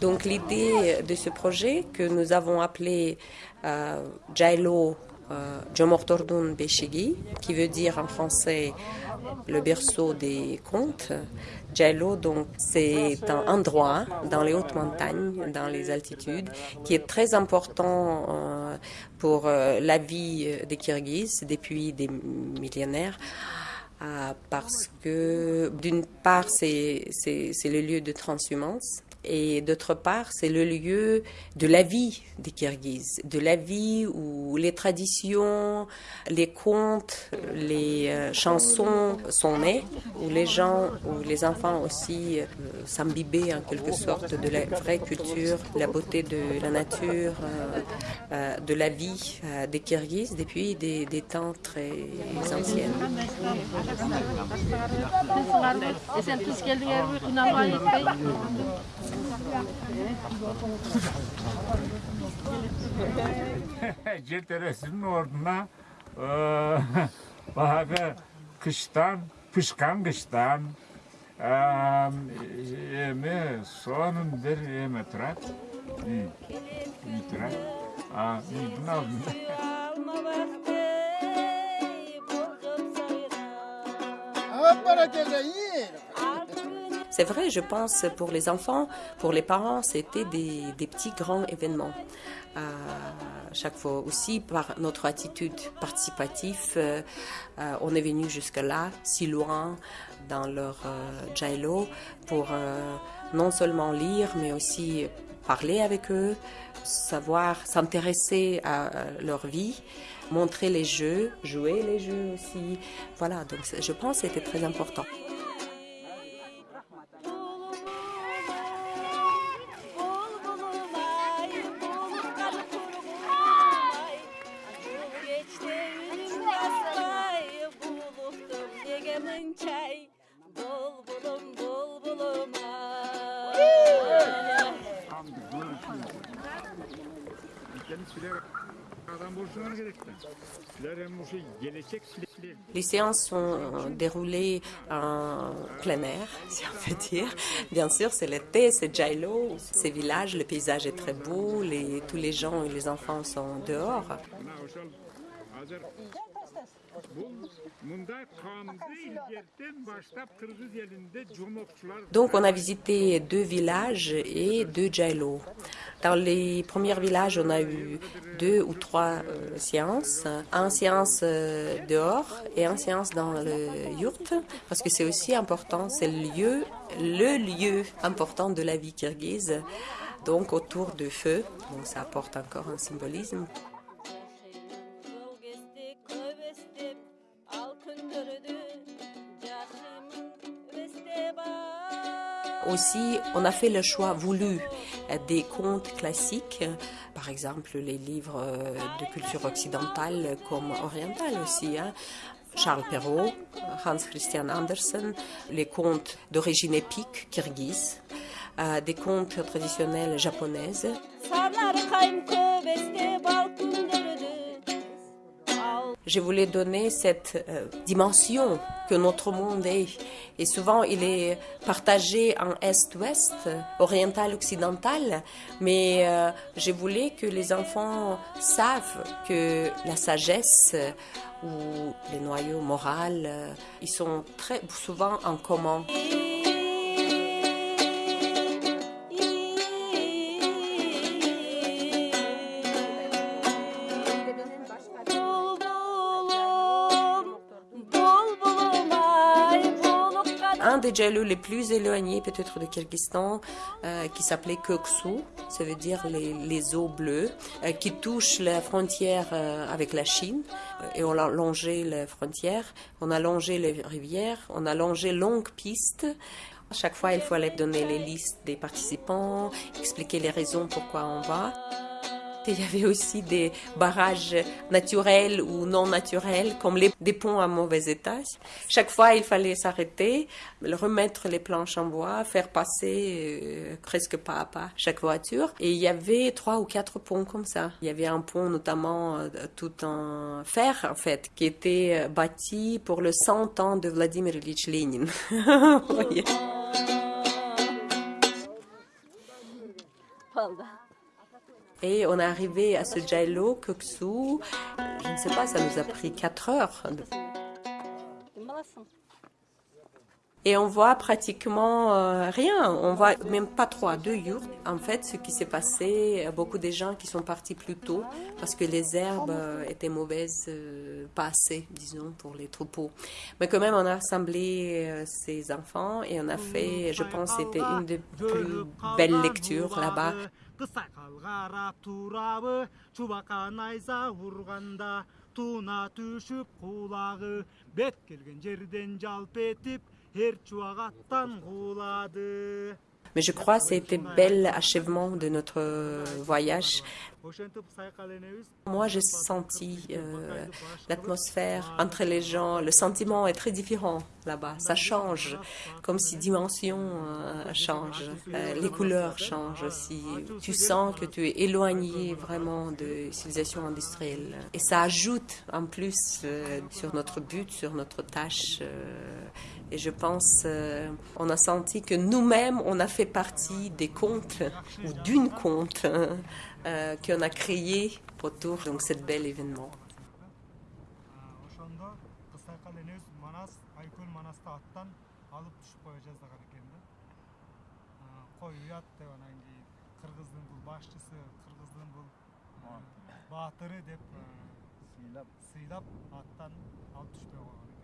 Donc l'idée de ce projet que nous avons appelé euh, Jomortordun Beshigi, qui veut dire en français le berceau des contes. Jailo, donc, c'est un endroit dans les hautes montagnes, dans les altitudes, qui est très important euh, pour euh, la vie des Kirghizes depuis des millénaires. parce que d'une part, c'est le lieu de transhumance et d'autre part, c'est le lieu de la vie des Kirghizes, de la vie où les traditions, les contes, les euh, chansons sont nées, où les gens, où les enfants aussi euh, s'imbibaient en quelque sorte de la vraie culture, la beauté de la nature, euh, de la vie des Kirghizes depuis des, des temps très anciens. Cilteresi'nin orduna e, kıştan, pışkan kıştan emi soğanın bir emi turat. Emi turat. Aa, bunu aldım. Hop bana teyze. C'est vrai, je pense, pour les enfants, pour les parents, c'était des, petits grands événements. À chaque fois aussi, par notre attitude participative, euh, euh, on est venu jusque-là, si loin dans leur euh, pour euh, non seulement lire, mais aussi parler avec eux, savoir s'intéresser à leur vie, montrer les jeux, jouer les jeux aussi. Voilà, donc je pense que c'était très important. Les séances sont déroulées en plein air, si on peut dire. Bien sûr, c'est l'été, c'est Jailo, ces villages, le paysage est très beau, les, tous les gens et les enfants sont dehors. Donc on a visité deux villages et deux jailo. Dans les premiers villages, on a eu deux ou trois euh, séances. Un séance euh, dehors et un séance dans le yurt, parce que c'est aussi important, c'est le lieu, le lieu important de la vie kirghize. Donc autour de feu, donc ça apporte encore un symbolisme. Aussi, on a fait le choix voulu des contes classiques, par exemple les livres de culture occidentale comme orientale aussi. Hein. Charles Perrault, Hans Christian Andersen, les contes d'origine épique kirghize, euh, des contes traditionnels japonaises. Je voulais donner cette euh, dimension que notre monde est. Et souvent, il est partagé en Est-Ouest, oriental-occidental, mais euh, je voulais que les enfants savent que la sagesse ou les noyaux moraux, euh, ils sont très souvent en commun. Des jalous les plus éloignés peut-être de Kyrgyzstan, euh, qui s'appelait Köksu, ça veut dire les, eaux bleues, euh, qui touchent la frontière euh, avec la Chine. Et on a longé la frontière, on a longé les rivières, on a longé longues pistes. À chaque fois, il fallait donner les listes des participants, expliquer les raisons pourquoi on va. Il y avait aussi des barrages naturels ou non naturels, comme les, des ponts à mauvais état. Chaque fois, il fallait s'arrêter, remettre les planches en bois, faire passer euh, presque pas à pas chaque voiture. Et il y avait trois ou quatre ponts comme ça. Il y avait un pont notamment euh, tout en fer, en fait, qui était euh, bâti pour le 100 ans de Vladimir Ilyich Lénine. Et on est arrivé à ce Jailo, Köksu, je ne sais pas, ça nous a pris 4 heures. Et on voit pratiquement euh, rien, on voit même pas trois, deux yurts. En fait, ce qui s'est passé, euh, beaucoup de gens qui sont partis plus tôt parce que les herbes euh, étaient mauvaises, euh, pas assez, disons, pour les troupeaux. Mais quand même, on a rassemblé euh, ces enfants et on a fait, je pense, c'était une des plus belles lectures là-bas. кысай калгарап турабы чубака найза урганда туна түшүп кулагы бет келген жерден жалп этип Mais je crois que c'était bel achèvement de notre voyage. Moi, j'ai senti euh, l'atmosphère entre les gens, le sentiment est très différent là-bas. Ça change, comme si dimension euh, change, euh, les couleurs changent aussi. Tu sens que tu es éloigné vraiment de civilisation industrielle. Et ça ajoute en plus euh, sur notre but, sur notre tâche. et je pense, on a senti que nous-mêmes, on a fait partie des comptes ou d'une compte hein, euh, qu'on a créé autour de ce bel événement. attan alt düştü